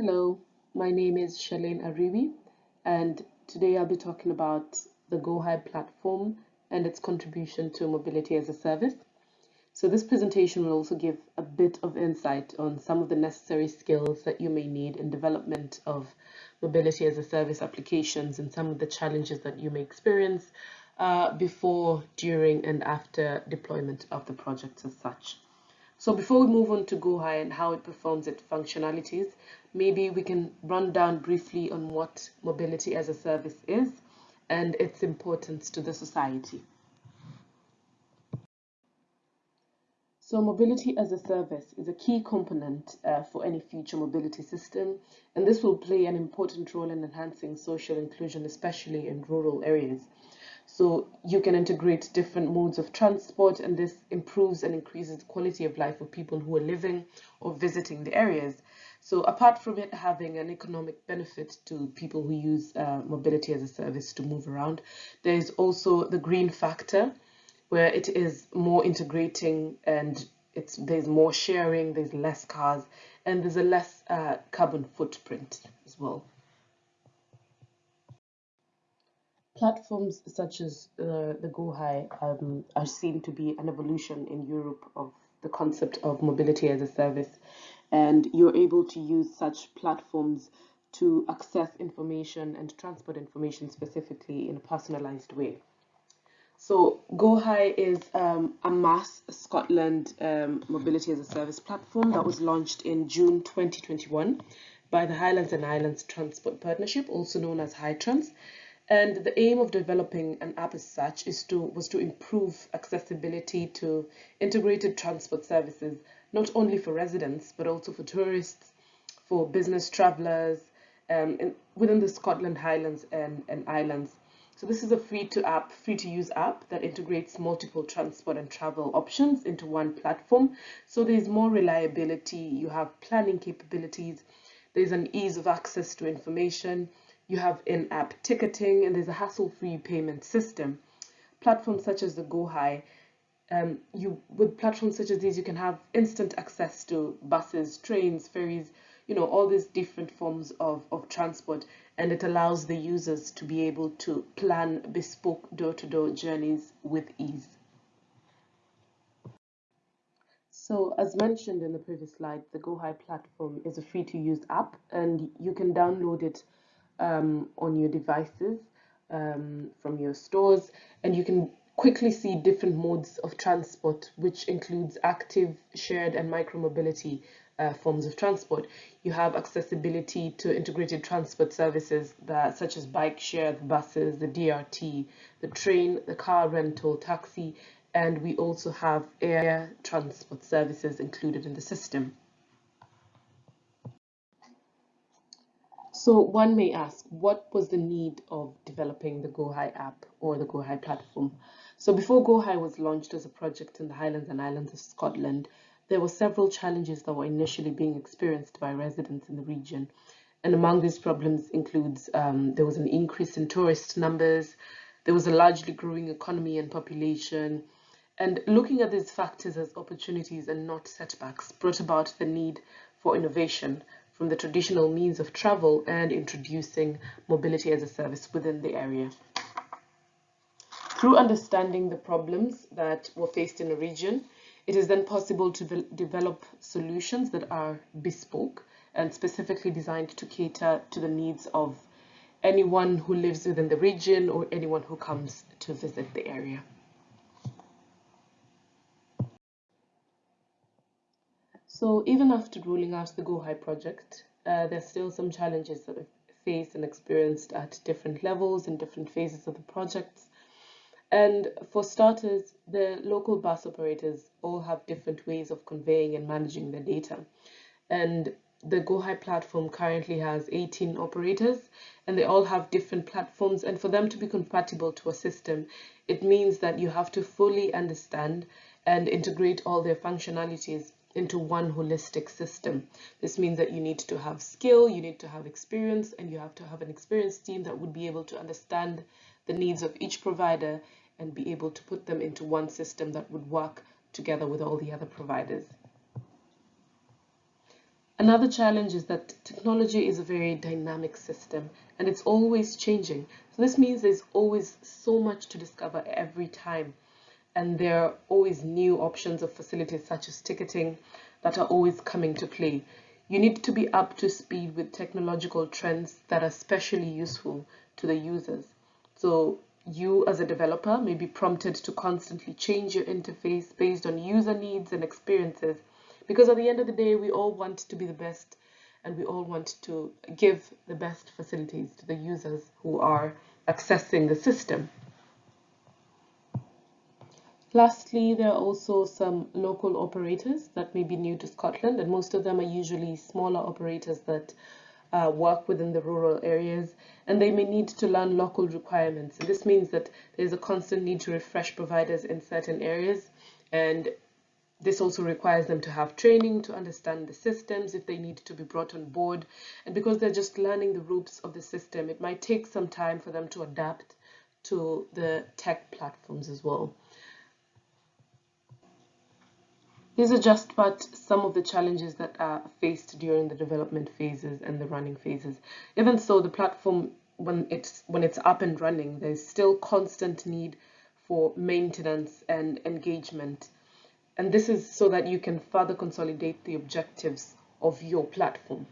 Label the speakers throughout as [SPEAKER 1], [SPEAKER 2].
[SPEAKER 1] Hello, my name is Shalane Ariwi, and today I'll be talking about the GoHi platform and its contribution to mobility as a service. So this presentation will also give a bit of insight on some of the necessary skills that you may need in development of mobility as a service applications and some of the challenges that you may experience uh, before, during, and after deployment of the project as such. So before we move on to GoHi and how it performs its functionalities, maybe we can run down briefly on what mobility as a service is and its importance to the society. So mobility as a service is a key component uh, for any future mobility system, and this will play an important role in enhancing social inclusion, especially in rural areas. So you can integrate different modes of transport and this improves and increases quality of life of people who are living or visiting the areas. So apart from it having an economic benefit to people who use uh, mobility as a service to move around, there is also the green factor where it is more integrating and it's there's more sharing, there's less cars, and there's a less uh, carbon footprint as well. Platforms such as uh, the GoHi um, are seen to be an evolution in Europe of the concept of mobility as a service, and you're able to use such platforms to access information and transport information specifically in a personalized way. So GoHi is um, a MaaS Scotland um, mobility as a service platform that was launched in June 2021 by the Highlands and Islands Transport Partnership, also known as HiTrans. And the aim of developing an app as such is to was to improve accessibility to integrated transport services, not only for residents, but also for tourists, for business travelers um, in, within the Scotland Highlands and, and Islands. So this is a free to app, free to use app that integrates multiple transport and travel options into one platform. So there's more reliability, you have planning capabilities, there's an ease of access to information, you have in-app ticketing, and there's a hassle-free payment system. Platforms such as the GoHi, um, you with platforms such as these, you can have instant access to buses, trains, ferries, you know, all these different forms of, of transport, and it allows the users to be able to plan bespoke door-to-door -door journeys with ease. So as mentioned in the previous slide, the GoHi platform is a free-to-use app, and you can download it um, on your devices um, from your stores and you can quickly see different modes of transport which includes active, shared and micromobility uh, forms of transport. You have accessibility to integrated transport services that, such as bike share, buses, the DRT, the train, the car rental, taxi, and we also have air transport services included in the system. So one may ask, what was the need of developing the GoHi app or the GoHi platform? So before GoHi was launched as a project in the Highlands and Islands of Scotland, there were several challenges that were initially being experienced by residents in the region. And among these problems includes um, there was an increase in tourist numbers, there was a largely growing economy and population, and looking at these factors as opportunities and not setbacks brought about the need for innovation from the traditional means of travel and introducing mobility as a service within the area. Through understanding the problems that were faced in a region, it is then possible to develop solutions that are bespoke and specifically designed to cater to the needs of anyone who lives within the region or anyone who comes to visit the area. So even after rolling out the GoHi project, uh, there's still some challenges that we've faced and experienced at different levels and different phases of the projects. And for starters, the local bus operators all have different ways of conveying and managing their data. And the GoHi platform currently has 18 operators and they all have different platforms and for them to be compatible to a system, it means that you have to fully understand and integrate all their functionalities into one holistic system. This means that you need to have skill, you need to have experience, and you have to have an experienced team that would be able to understand the needs of each provider and be able to put them into one system that would work together with all the other providers. Another challenge is that technology is a very dynamic system and it's always changing. So this means there's always so much to discover every time. And there are always new options of facilities such as ticketing that are always coming to play. You need to be up to speed with technological trends that are especially useful to the users. So you as a developer may be prompted to constantly change your interface based on user needs and experiences because at the end of the day, we all want to be the best and we all want to give the best facilities to the users who are accessing the system. Lastly, there are also some local operators that may be new to Scotland, and most of them are usually smaller operators that uh, work within the rural areas, and they may need to learn local requirements. And this means that there's a constant need to refresh providers in certain areas, and this also requires them to have training to understand the systems if they need to be brought on board. And because they're just learning the ropes of the system, it might take some time for them to adapt to the tech platforms as well. These are just but some of the challenges that are faced during the development phases and the running phases. Even so, the platform, when it's, when it's up and running, there's still constant need for maintenance and engagement and this is so that you can further consolidate the objectives of your platform.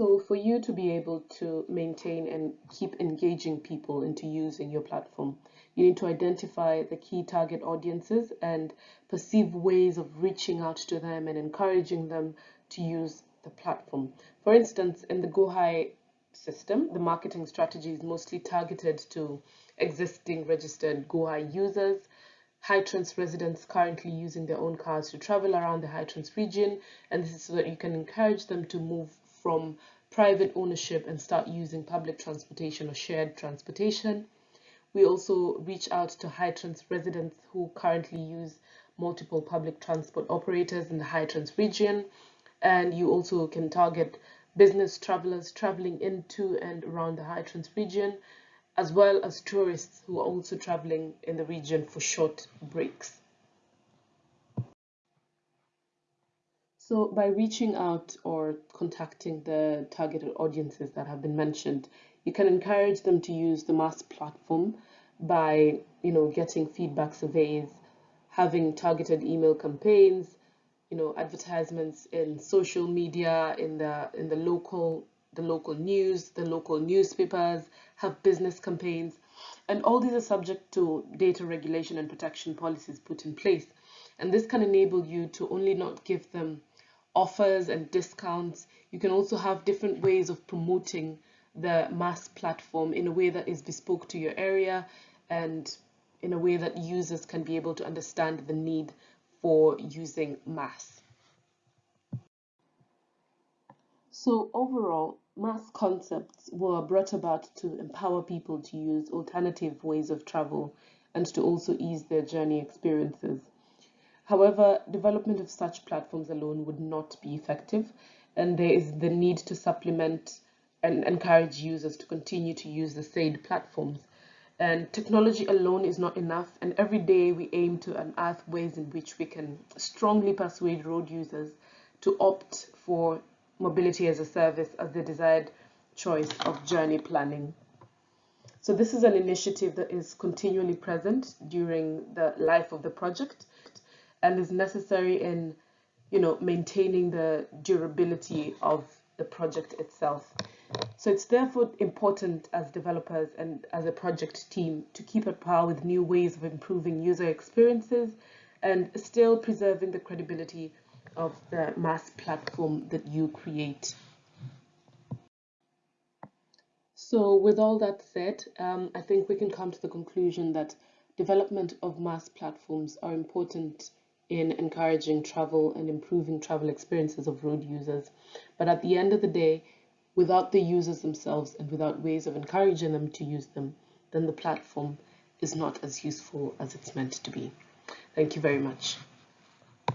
[SPEAKER 1] So for you to be able to maintain and keep engaging people into using your platform, you need to identify the key target audiences and perceive ways of reaching out to them and encouraging them to use the platform. For instance, in the GoHi system, the marketing strategy is mostly targeted to existing registered GoHi users, HiTrans residents currently using their own cars to travel around the HiTrans region, and this is so that you can encourage them to move from private ownership and start using public transportation or shared transportation. We also reach out to HiTrans residents who currently use multiple public transport operators in the HiTrans region. And you also can target business travelers traveling into and around the HiTrans region, as well as tourists who are also traveling in the region for short breaks. So by reaching out or contacting the targeted audiences that have been mentioned, you can encourage them to use the MaaS platform by, you know, getting feedback surveys, having targeted email campaigns, you know, advertisements in social media, in the in the local the local news, the local newspapers, have business campaigns, and all these are subject to data regulation and protection policies put in place. And this can enable you to only not give them offers and discounts. You can also have different ways of promoting the MaaS platform in a way that is bespoke to your area and in a way that users can be able to understand the need for using MaaS. So overall, MaaS concepts were brought about to empower people to use alternative ways of travel and to also ease their journey experiences. However, development of such platforms alone would not be effective, and there is the need to supplement and encourage users to continue to use the said platforms. And technology alone is not enough, and every day we aim to unearth ways in which we can strongly persuade road users to opt for mobility as a service as the desired choice of journey planning. So this is an initiative that is continually present during the life of the project and is necessary in you know maintaining the durability of the project itself so it's therefore important as developers and as a project team to keep at par with new ways of improving user experiences and still preserving the credibility of the MaaS platform that you create. So with all that said, um, I think we can come to the conclusion that development of MaaS platforms are important in encouraging travel and improving travel experiences of road users. But at the end of the day, without the users themselves and without ways of encouraging them to use them, then the platform is not as useful as it's meant to be. Thank you very much.